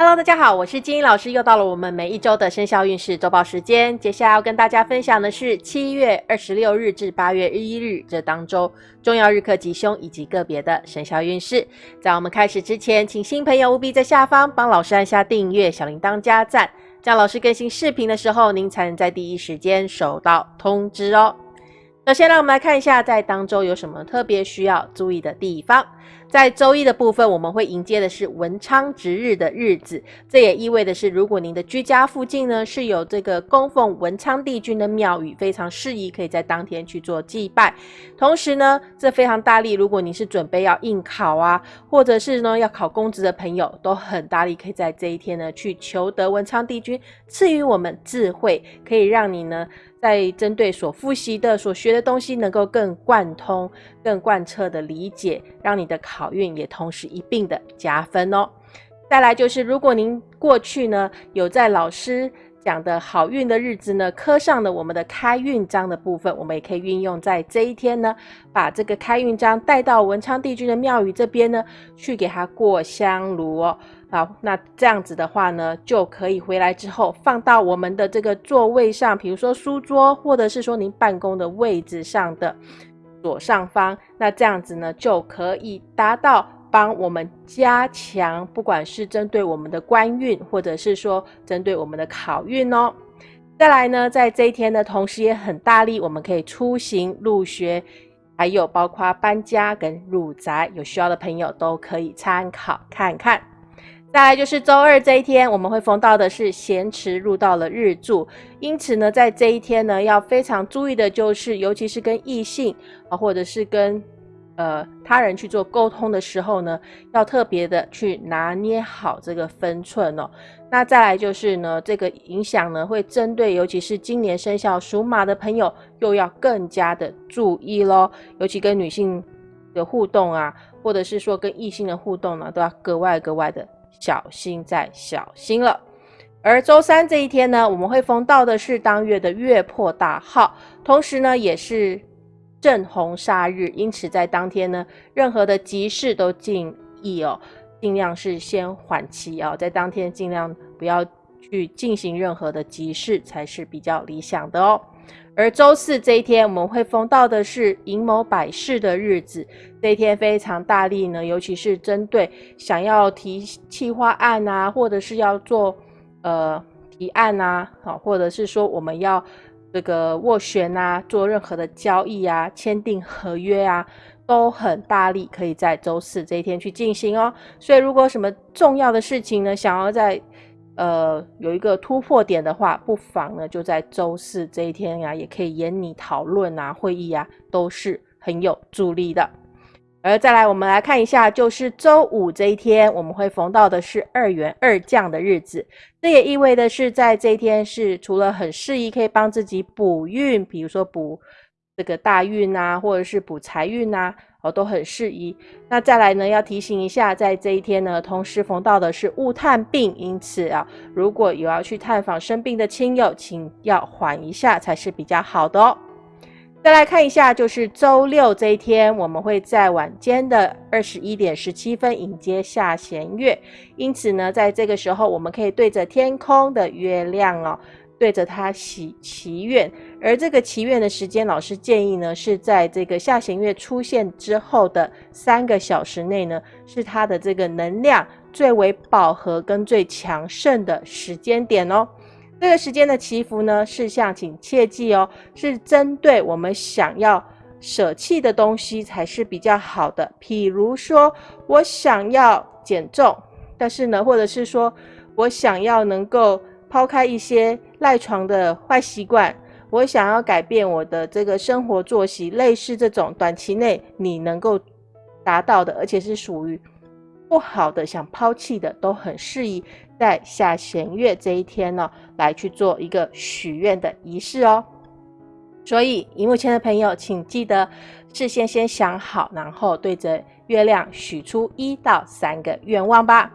Hello，大家好，我是金英老师，又到了我们每一周的生肖运势周报时间。接下来要跟大家分享的是七月二十六日至八月一日这当周重要日课吉凶以及个别的生肖运势。在我们开始之前，请新朋友务必在下方帮老师按下订阅、小铃铛加赞，这样老师更新视频的时候，您才能在第一时间收到通知哦。首先，让我们来看一下在当周有什么特别需要注意的地方。在周一的部分，我们会迎接的是文昌值日的日子，这也意味的是，如果您的居家附近呢是有这个供奉文昌帝君的庙宇，非常适宜可以在当天去做祭拜。同时呢，这非常大力，如果你是准备要应考啊，或者是呢要考公职的朋友，都很大力可以在这一天呢去求得文昌帝君赐予我们智慧，可以让你呢。在针对所复习的、所学的东西，能够更贯通、更贯彻的理解，让你的考运也同时一并的加分哦。再来就是，如果您过去呢有在老师讲的好运的日子呢，刻上了我们的开运章的部分，我们也可以运用在这一天呢，把这个开运章带到文昌帝君的庙宇这边呢，去给他过香炉哦。好，那这样子的话呢，就可以回来之后放到我们的这个座位上，比如说书桌，或者是说您办公的位置上的左上方。那这样子呢，就可以达到帮我们加强，不管是针对我们的官运，或者是说针对我们的考运哦。再来呢，在这一天呢，同时也很大力，我们可以出行入学，还有包括搬家跟入宅，有需要的朋友都可以参考看看。再来就是周二这一天，我们会逢到的是咸池入到了日柱，因此呢，在这一天呢，要非常注意的就是，尤其是跟异性啊，或者是跟呃他人去做沟通的时候呢，要特别的去拿捏好这个分寸哦。那再来就是呢，这个影响呢，会针对尤其是今年生肖属马的朋友，又要更加的注意喽。尤其跟女性的互动啊，或者是说跟异性的互动呢，都要格外格外的。小心再小心了。而周三这一天呢，我们会逢到的是当月的月破大号，同时呢也是正红煞日，因此在当天呢，任何的急事都尽议哦，尽量是先缓期哦，在当天尽量不要去进行任何的急事，才是比较理想的哦。而周四这一天，我们会逢到的是寅卯百事的日子。这一天非常大力呢，尤其是针对想要提企划案啊，或者是要做呃提案啊，好，或者是说我们要这个斡旋啊，做任何的交易啊，签订合约啊，都很大力，可以在周四这一天去进行哦。所以，如果什么重要的事情呢，想要在呃，有一个突破点的话，不妨呢就在周四这一天呀，也可以演你讨论啊，会议啊，都是很有助力的。而再来，我们来看一下，就是周五这一天，我们会逢到的是二元二降的日子，这也意味的是在这一天是除了很适宜可以帮自己补运，比如说补这个大运啊，或者是补财运啊。哦，都很适宜。那再来呢，要提醒一下，在这一天呢，同时逢到的是雾探病，因此啊，如果有要去探访生病的亲友，请要缓一下才是比较好的哦。再来看一下，就是周六这一天，我们会在晚间的二十一点十七分迎接下弦月，因此呢，在这个时候，我们可以对着天空的月亮哦。对着他祈祈愿，而这个祈愿的时间，老师建议呢，是在这个下弦月出现之后的三个小时内呢，是它的这个能量最为饱和跟最强盛的时间点哦。这个时间的祈福呢，事项请切记哦，是针对我们想要舍弃的东西才是比较好的。譬如说我想要减重，但是呢，或者是说我想要能够。抛开一些赖床的坏习惯，我想要改变我的这个生活作息，类似这种短期内你能够达到的，而且是属于不好的、想抛弃的，都很适宜在下弦月这一天呢来去做一个许愿的仪式哦。所以，荧幕前的朋友，请记得事先先想好，然后对着月亮许出一到三个愿望吧。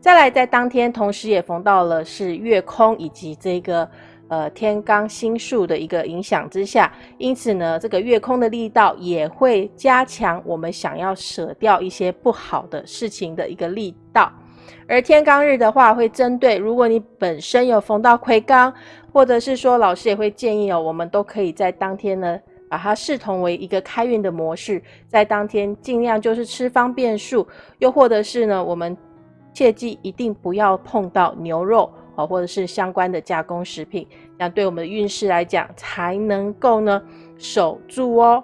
再来，在当天同时也逢到了是月空以及这个呃天罡星数的一个影响之下，因此呢，这个月空的力道也会加强我们想要舍掉一些不好的事情的一个力道。而天罡日的话，会针对如果你本身有逢到魁罡，或者是说老师也会建议哦，我们都可以在当天呢，把它视同为一个开运的模式，在当天尽量就是吃方便素，又或者是呢，我们切记一定不要碰到牛肉哦，或者是相关的加工食品，这样对我们的运势来讲才能够呢守住哦。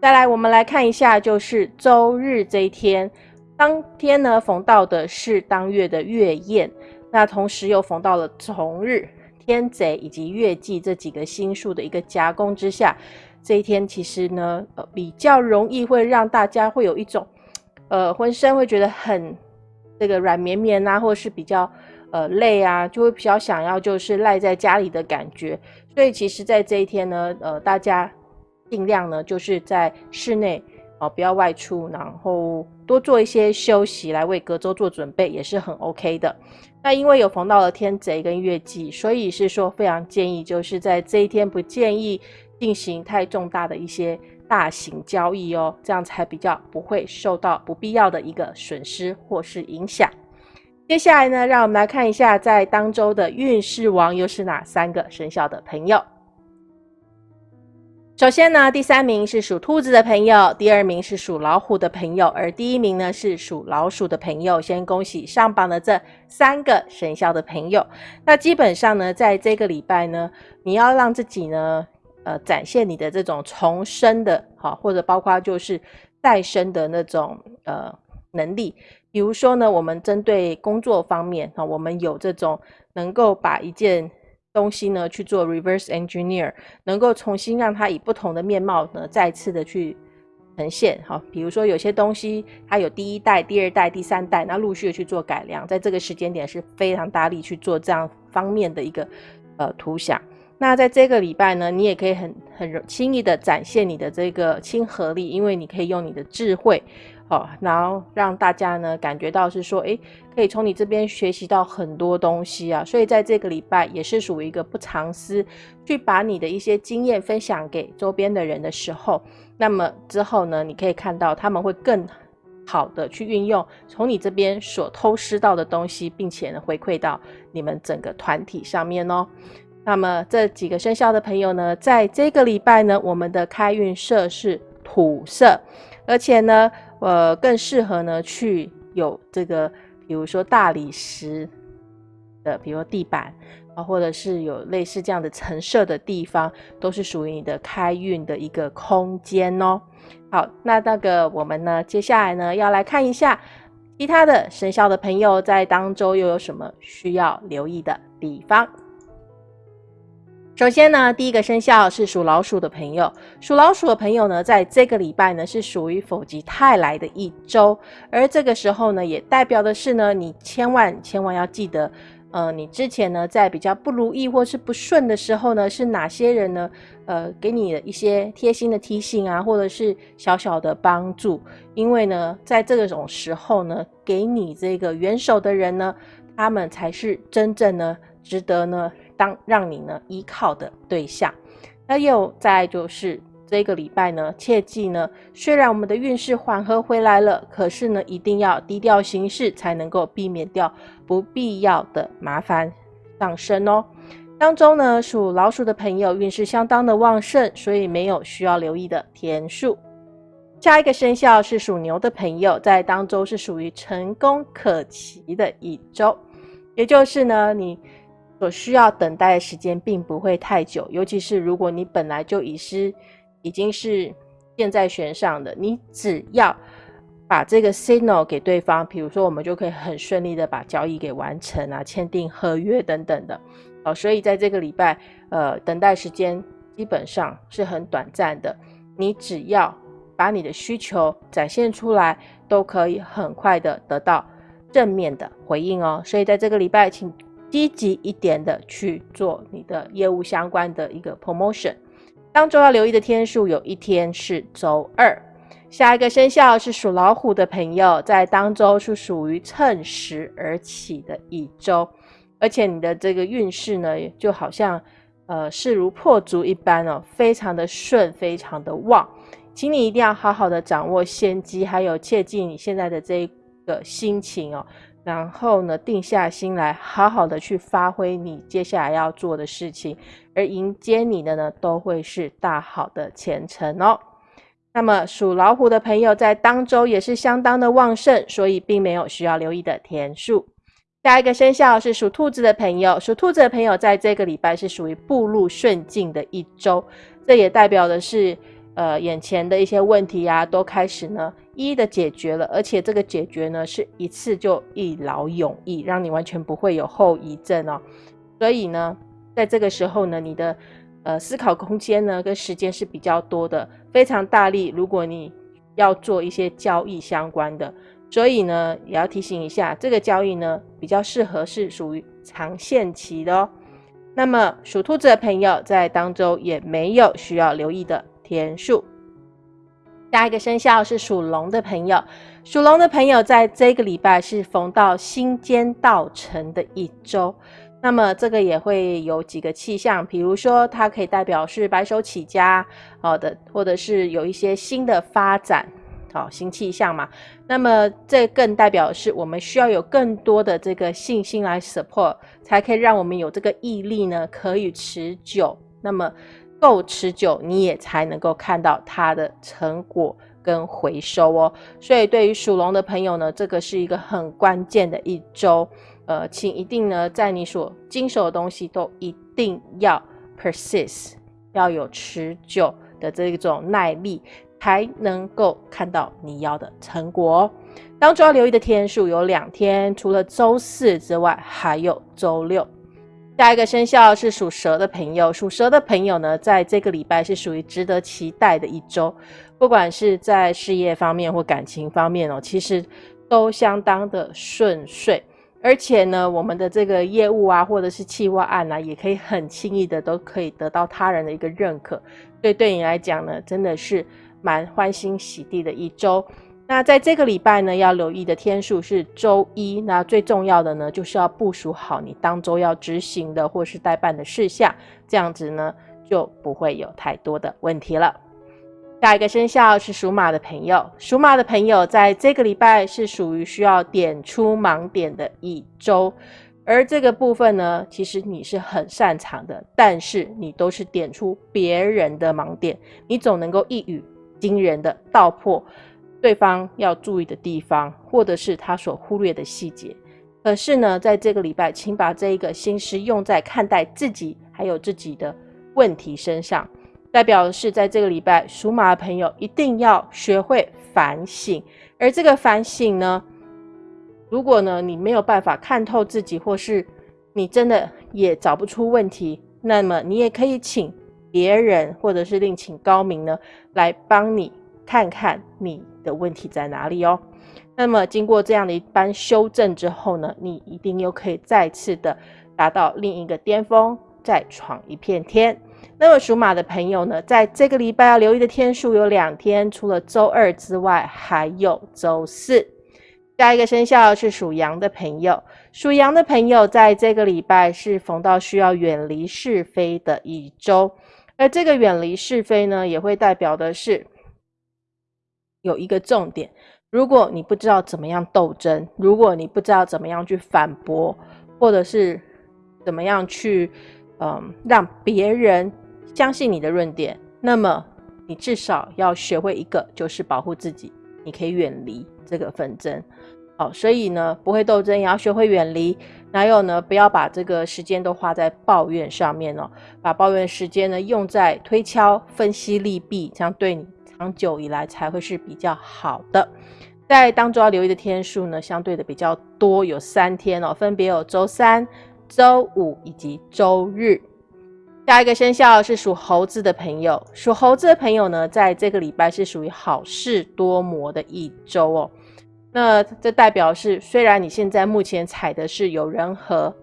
再来，我们来看一下，就是周日这一天，当天呢逢到的是当月的月宴，那同时又逢到了重日、天贼以及月季这几个星数的一个夹攻之下，这一天其实呢，呃，比较容易会让大家会有一种，呃，浑身会觉得很这个软绵绵啊，或者是比较呃累啊，就会比较想要就是赖在家里的感觉。所以其实，在这一天呢，呃，大家。尽量呢，就是在室内哦，不要外出，然后多做一些休息，来为隔周做准备，也是很 OK 的。那因为有逢到了天贼跟月季，所以是说非常建议，就是在这一天不建议进行太重大的一些大型交易哦，这样才比较不会受到不必要的一个损失或是影响。接下来呢，让我们来看一下在当周的运势王又是哪三个生肖的朋友。首先呢，第三名是属兔子的朋友，第二名是属老虎的朋友，而第一名呢是属老鼠的朋友。先恭喜上榜的这三个生肖的朋友。那基本上呢，在这个礼拜呢，你要让自己呢，呃，展现你的这种重生的，好，或者包括就是再生的那种呃能力。比如说呢，我们针对工作方面啊，我们有这种能够把一件。东西呢去做 reverse engineer，能够重新让它以不同的面貌呢再次的去呈现。好，比如说有些东西它有第一代、第二代、第三代，那陆续的去做改良，在这个时间点是非常大力去做这样方面的一个呃图像。那在这个礼拜呢，你也可以很很轻易的展现你的这个亲和力，因为你可以用你的智慧。好，然后让大家呢感觉到是说，诶，可以从你这边学习到很多东西啊。所以在这个礼拜也是属于一个不藏私，去把你的一些经验分享给周边的人的时候，那么之后呢，你可以看到他们会更好的去运用从你这边所偷师到的东西，并且呢回馈到你们整个团体上面哦。那么这几个生肖的朋友呢，在这个礼拜呢，我们的开运色是土色，而且呢。呃，更适合呢去有这个，比如说大理石的，比如地板啊，或者是有类似这样的陈设的地方，都是属于你的开运的一个空间哦。好，那那个我们呢，接下来呢要来看一下其他的生肖的朋友在当周又有什么需要留意的地方。首先呢，第一个生肖是属老鼠的朋友。属老鼠的朋友呢，在这个礼拜呢，是属于否极泰来的一周。而这个时候呢，也代表的是呢，你千万千万要记得，呃，你之前呢，在比较不如意或是不顺的时候呢，是哪些人呢？呃，给你的一些贴心的提醒啊，或者是小小的帮助。因为呢，在这种时候呢，给你这个援手的人呢，他们才是真正呢，值得呢。当让你呢依靠的对象，那又再就是这个礼拜呢，切记呢，虽然我们的运势缓和回来了，可是呢，一定要低调行事，才能够避免掉不必要的麻烦上升哦。当中呢，属老鼠的朋友运势相当的旺盛，所以没有需要留意的天数。下一个生肖是属牛的朋友，在当中是属于成功可期的一周，也就是呢，你。所需要等待的时间并不会太久，尤其是如果你本来就已是已经是箭在弦上的，你只要把这个 signal 给对方，比如说我们就可以很顺利的把交易给完成啊，签订合约等等的。哦，所以在这个礼拜，呃，等待时间基本上是很短暂的，你只要把你的需求展现出来，都可以很快的得到正面的回应哦。所以在这个礼拜，请。积极一点的去做你的业务相关的一个 promotion。当周要留意的天数有一天是周二。下一个生肖是属老虎的朋友，在当周是属于趁时而起的一周，而且你的这个运势呢，就好像呃势如破竹一般哦，非常的顺，非常的旺。请你一定要好好的掌握先机，还有切记你现在的这个心情哦。然后呢，定下心来，好好的去发挥你接下来要做的事情，而迎接你的呢，都会是大好的前程哦。那么属老虎的朋友在当周也是相当的旺盛，所以并没有需要留意的天数。下一个生肖是属兔子的朋友，属兔子的朋友在这个礼拜是属于步入顺境的一周，这也代表的是，呃，眼前的一些问题啊，都开始呢一一的解决了，而且这个解决呢是一次就一劳永逸，让你完全不会有后遗症哦。所以呢，在这个时候呢，你的呃思考空间呢跟时间是比较多的，非常大力。如果你要做一些交易相关的。所以呢，也要提醒一下，这个交易呢比较适合是属于长线期的哦。那么属兔子的朋友在当周也没有需要留意的天数。下一个生肖是属龙的朋友，属龙的朋友在这个礼拜是逢到新间道成的一周，那么这个也会有几个气象，比如说它可以代表是白手起家，好的，或者是有一些新的发展。好，新气象嘛，那么这更代表是我们需要有更多的这个信心来 support，才可以让我们有这个毅力呢，可以持久。那么够持久，你也才能够看到它的成果跟回收哦。所以对于属龙的朋友呢，这个是一个很关键的一周。呃，请一定呢，在你所经手的东西都一定要 persist，要有持久的这种耐力。才能够看到你要的成果。哦当中要留意的天数有两天，除了周四之外，还有周六。下一个生肖是属蛇的朋友，属蛇的朋友呢，在这个礼拜是属于值得期待的一周，不管是在事业方面或感情方面哦，其实都相当的顺遂。而且呢，我们的这个业务啊，或者是企划案啊，也可以很轻易的都可以得到他人的一个认可。所以对你来讲呢，真的是。蛮欢欣喜地的一周。那在这个礼拜呢，要留意的天数是周一。那最重要的呢，就是要部署好你当周要执行的或是代办的事项，这样子呢就不会有太多的问题了。下一个生肖是属马的朋友，属马的朋友在这个礼拜是属于需要点出盲点的一周，而这个部分呢，其实你是很擅长的，但是你都是点出别人的盲点，你总能够一语。惊人的道破对方要注意的地方，或者是他所忽略的细节。可是呢，在这个礼拜，请把这一个心思用在看待自己还有自己的问题身上。代表的是，在这个礼拜，属马的朋友一定要学会反省。而这个反省呢，如果呢你没有办法看透自己，或是你真的也找不出问题，那么你也可以请。别人或者是另请高明呢，来帮你看看你的问题在哪里哦。那么经过这样的一番修正之后呢，你一定又可以再次的达到另一个巅峰，再闯一片天。那么属马的朋友呢，在这个礼拜要留意的天数有两天，除了周二之外，还有周四。下一个生肖是属羊的朋友，属羊的朋友在这个礼拜是逢到需要远离是非的一周。而这个远离是非呢，也会代表的是有一个重点。如果你不知道怎么样斗争，如果你不知道怎么样去反驳，或者是怎么样去嗯让别人相信你的论点，那么你至少要学会一个，就是保护自己。你可以远离这个纷争。好，所以呢，不会斗争也要学会远离。还有呢，不要把这个时间都花在抱怨上面哦，把抱怨时间呢用在推敲、分析利弊，这样对你长久以来才会是比较好的。在当中要留意的天数呢，相对的比较多，有三天哦，分别有周三、周五以及周日。下一个生肖是属猴子的朋友，属猴子的朋友呢，在这个礼拜是属于好事多磨的一周哦。那这代表是，虽然你现在目前踩的是有人和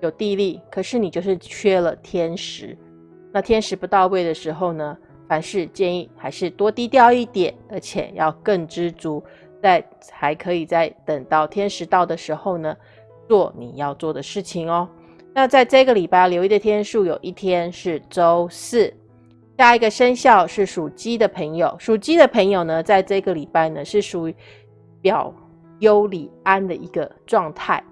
有地利，可是你就是缺了天时。那天时不到位的时候呢，凡事建议还是多低调一点，而且要更知足，在还可以在等到天时到的时候呢，做你要做的事情哦。那在这个礼拜留意的天数，有一天是周四。下一个生肖是属鸡的朋友，属鸡的朋友呢，在这个礼拜呢是属于。表忧里安的一个状态。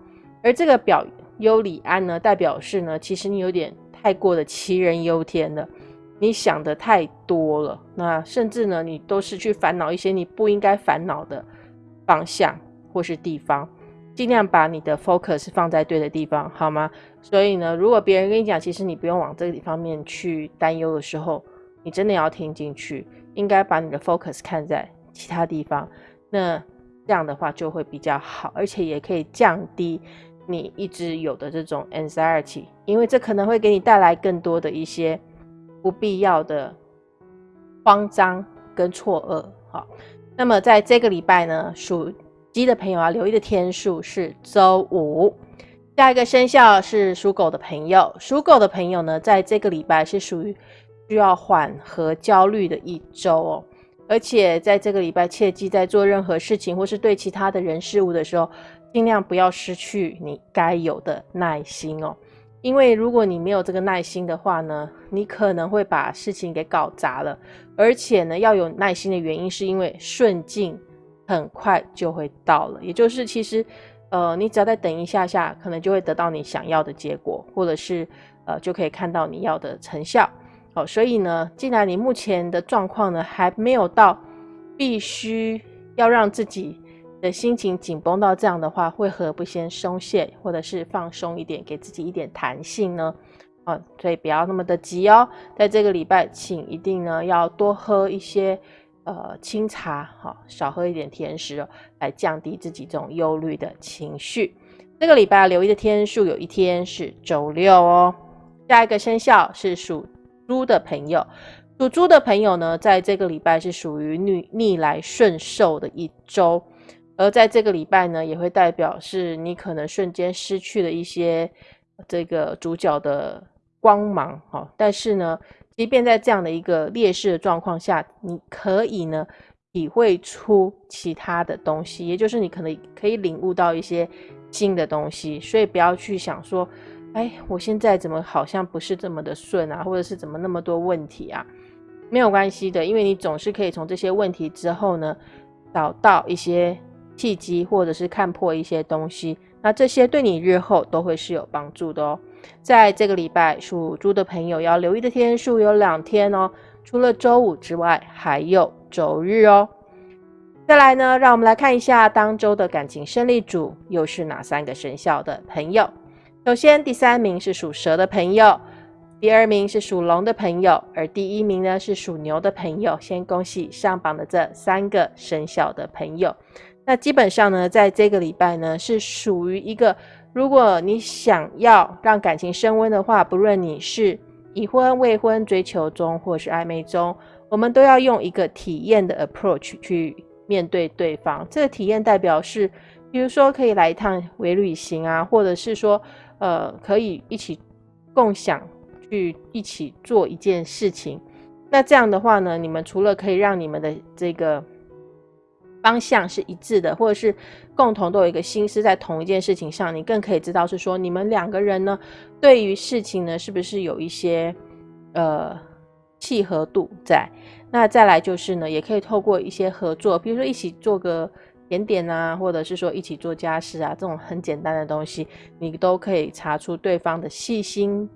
而这个表忧里安呢，代表是呢，其实你有点太过的杞人忧天了，你想的太多了，那甚至呢，你都是去烦恼一些你不应该烦恼的方向或是地方。尽量把你的 focus 放在对的地方，好吗？所以呢，如果别人跟你讲，其实你不用往这个方面去担忧的时候，你真的要听进去，应该把你的 focus 看在其他地方。那这样的话就会比较好，而且也可以降低你一直有的这种 anxiety，因为这可能会给你带来更多的一些不必要的慌张跟错愕。好，那么在这个礼拜呢，属鸡的朋友要留意的天数是周五，下一个生肖是属狗的朋友。属狗的朋友呢，在这个礼拜是属于需要缓和焦虑的一周哦。而且在这个礼拜，切记在做任何事情或是对其他的人事物的时候，尽量不要失去你该有的耐心哦。因为如果你没有这个耐心的话呢，你可能会把事情给搞砸了。而且呢，要有耐心的原因是因为顺境。很快就会到了，也就是其实，呃，你只要再等一下下，可能就会得到你想要的结果，或者是呃，就可以看到你要的成效。好，所以呢，既然你目前的状况呢还没有到必须要让自己的心情紧绷到这样的话，为何不先松懈，或者是放松一点，给自己一点弹性呢？啊，所以不要那么的急哦，在这个礼拜，请一定呢要多喝一些。呃，清茶哈，少喝一点甜食哦，来降低自己这种忧虑的情绪。这个礼拜留意的天数有一天是周六哦。下一个生肖是属猪的朋友，属猪的朋友呢，在这个礼拜是属于逆逆来顺受的一周，而在这个礼拜呢，也会代表是你可能瞬间失去了一些这个主角的光芒哈，但是呢。即便在这样的一个劣势的状况下，你可以呢体会出其他的东西，也就是你可能可以领悟到一些新的东西。所以不要去想说，哎，我现在怎么好像不是这么的顺啊，或者是怎么那么多问题啊？没有关系的，因为你总是可以从这些问题之后呢，找到一些契机，或者是看破一些东西。那这些对你日后都会是有帮助的哦。在这个礼拜，属猪的朋友要留意的天数有两天哦，除了周五之外，还有周日哦。再来呢，让我们来看一下当周的感情胜利组又是哪三个生肖的朋友。首先，第三名是属蛇的朋友，第二名是属龙的朋友，而第一名呢是属牛的朋友。先恭喜上榜的这三个生肖的朋友。那基本上呢，在这个礼拜呢，是属于一个。如果你想要让感情升温的话，不论你是已婚、未婚、追求中或是暧昧中，我们都要用一个体验的 approach 去面对对方。这个体验代表是，比如说可以来一趟微旅行啊，或者是说，呃，可以一起共享去一起做一件事情。那这样的话呢，你们除了可以让你们的这个。方向是一致的，或者是共同都有一个心思在同一件事情上，你更可以知道是说你们两个人呢，对于事情呢是不是有一些呃契合度在。那再来就是呢，也可以透过一些合作，比如说一起做个点点啊，或者是说一起做家事啊，这种很简单的东西，你都可以查出对方的细心。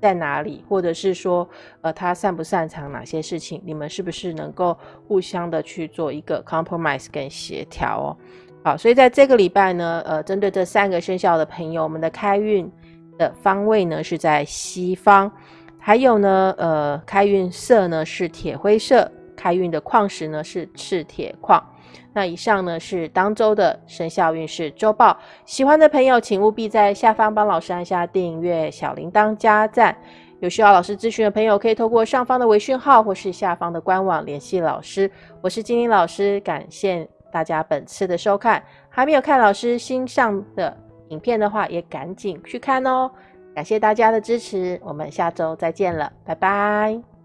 在哪里，或者是说，呃，他擅不擅长哪些事情？你们是不是能够互相的去做一个 compromise 跟协调哦？好，所以在这个礼拜呢，呃，针对这三个生肖的朋友，我们的开运的方位呢是在西方，还有呢，呃，开运色呢是铁灰色，开运的矿石呢是赤铁矿。那以上呢是当周的生肖运势周报，喜欢的朋友请务必在下方帮老师按下订阅、小铃铛加赞。有需要老师咨询的朋友，可以透过上方的微讯号或是下方的官网联系老师。我是金玲老师，感谢大家本次的收看。还没有看老师新上的影片的话，也赶紧去看哦。感谢大家的支持，我们下周再见了，拜拜。